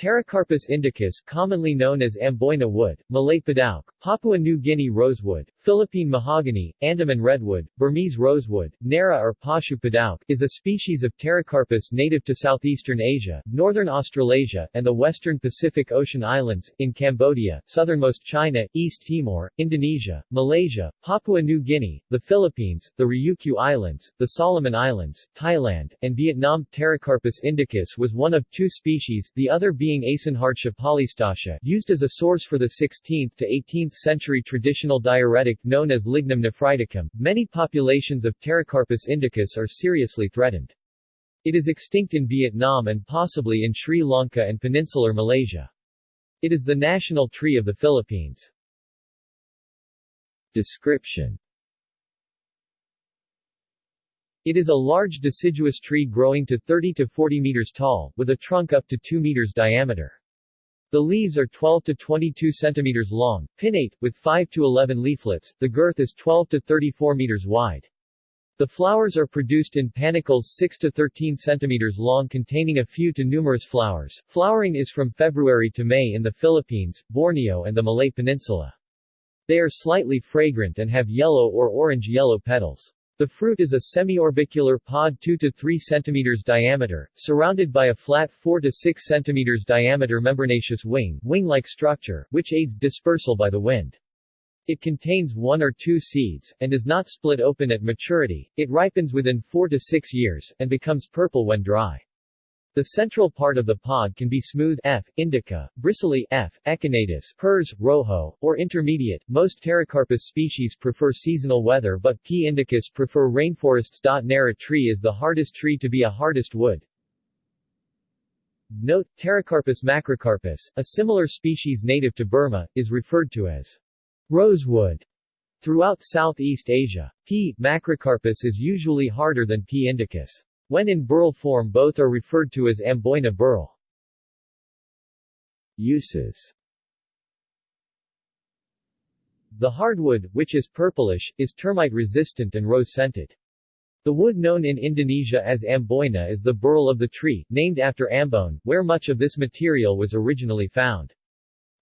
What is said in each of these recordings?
Pterocarpus indicus commonly known as Amboyna wood, Malay Padauk, Papua New Guinea rosewood, Philippine mahogany, Andaman redwood, Burmese rosewood, Narra or Pashu Padauk, is a species of Pterocarpus native to southeastern Asia, northern Australasia, and the western Pacific Ocean islands, in Cambodia, southernmost China, East Timor, Indonesia, Malaysia, Papua New Guinea, the Philippines, the Ryukyu Islands, the Solomon Islands, Thailand, and Vietnam. Pterocarpus indicus was one of two species, the other being being Eysenhardtia polystachya used as a source for the 16th to 18th century traditional diuretic known as lignum nephriticum, many populations of Pterocarpus indicus are seriously threatened. It is extinct in Vietnam and possibly in Sri Lanka and peninsular Malaysia. It is the national tree of the Philippines. Description it is a large deciduous tree growing to 30 to 40 meters tall, with a trunk up to 2 meters diameter. The leaves are 12 to 22 centimeters long, pinnate, with 5 to 11 leaflets, the girth is 12 to 34 meters wide. The flowers are produced in panicles 6 to 13 centimeters long containing a few to numerous flowers. Flowering is from February to May in the Philippines, Borneo and the Malay Peninsula. They are slightly fragrant and have yellow or orange-yellow petals. The fruit is a semi-orbicular pod 2 to 3 cm diameter, surrounded by a flat 4 to 6 cm diameter membranaceous wing, wing-like structure, which aids dispersal by the wind. It contains one or two seeds, and is not split open at maturity. It ripens within 4 to 6 years, and becomes purple when dry. The central part of the pod can be smooth F. indica, bristly F. echinatus, pers, rojo, or intermediate. Most Pterocarpus species prefer seasonal weather but P. indicus prefer rainforests. Narra tree is the hardest tree to be a hardest wood. Note, Pterocarpus macrocarpus, a similar species native to Burma, is referred to as rosewood throughout Southeast Asia. P. macrocarpus is usually harder than P. indicus. When in burl form both are referred to as Amboyna burl. Uses The hardwood, which is purplish, is termite-resistant and rose-scented. The wood known in Indonesia as Amboyna is the burl of the tree, named after Ambon, where much of this material was originally found.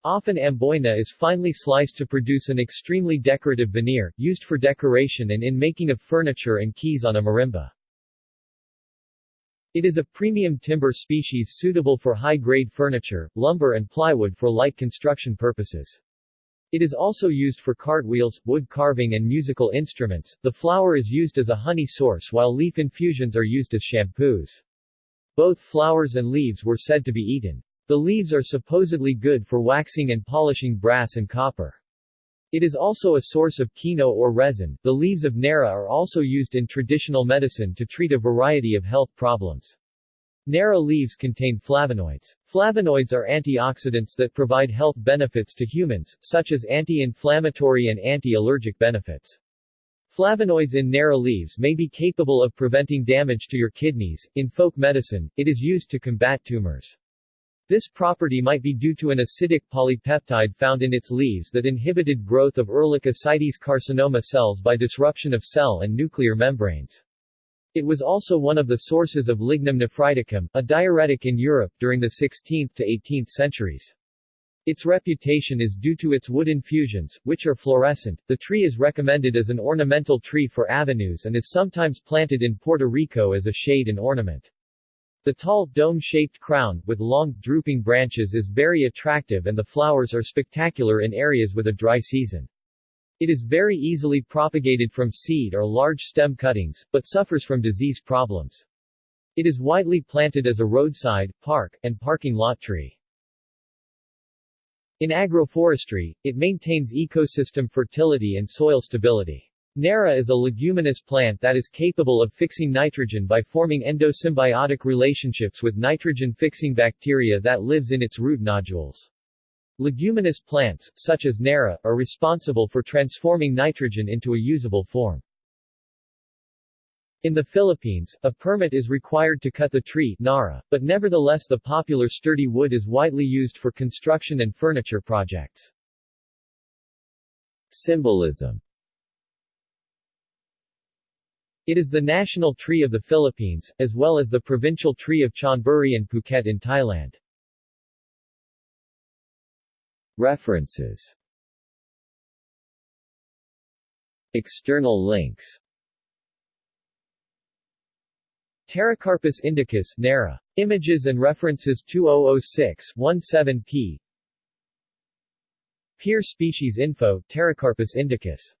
Often Amboyna is finely sliced to produce an extremely decorative veneer, used for decoration and in making of furniture and keys on a marimba. It is a premium timber species suitable for high-grade furniture, lumber and plywood for light construction purposes. It is also used for cartwheels, wood carving and musical instruments. The flower is used as a honey source while leaf infusions are used as shampoos. Both flowers and leaves were said to be eaten. The leaves are supposedly good for waxing and polishing brass and copper. It is also a source of kino or resin. The leaves of Narra are also used in traditional medicine to treat a variety of health problems. Narra leaves contain flavonoids. Flavonoids are antioxidants that provide health benefits to humans, such as anti-inflammatory and anti-allergic benefits. Flavonoids in Narra leaves may be capable of preventing damage to your kidneys. In folk medicine, it is used to combat tumors. This property might be due to an acidic polypeptide found in its leaves that inhibited growth of Ehrlich ascites carcinoma cells by disruption of cell and nuclear membranes. It was also one of the sources of lignum nephriticum, a diuretic in Europe during the 16th to 18th centuries. Its reputation is due to its wood infusions, which are fluorescent. The tree is recommended as an ornamental tree for avenues and is sometimes planted in Puerto Rico as a shade and ornament. The tall, dome-shaped crown, with long, drooping branches is very attractive and the flowers are spectacular in areas with a dry season. It is very easily propagated from seed or large stem cuttings, but suffers from disease problems. It is widely planted as a roadside, park, and parking lot tree. In agroforestry, it maintains ecosystem fertility and soil stability. Narra is a leguminous plant that is capable of fixing nitrogen by forming endosymbiotic relationships with nitrogen-fixing bacteria that lives in its root nodules. Leguminous plants, such as Narra, are responsible for transforming nitrogen into a usable form. In the Philippines, a permit is required to cut the tree Narra, but nevertheless the popular sturdy wood is widely used for construction and furniture projects. Symbolism it is the national tree of the Philippines, as well as the provincial tree of Chonburi and Phuket in Thailand. References External links Pterocarpus indicus Narra. Images and references 2006-17p Peer species info Pterocarpus indicus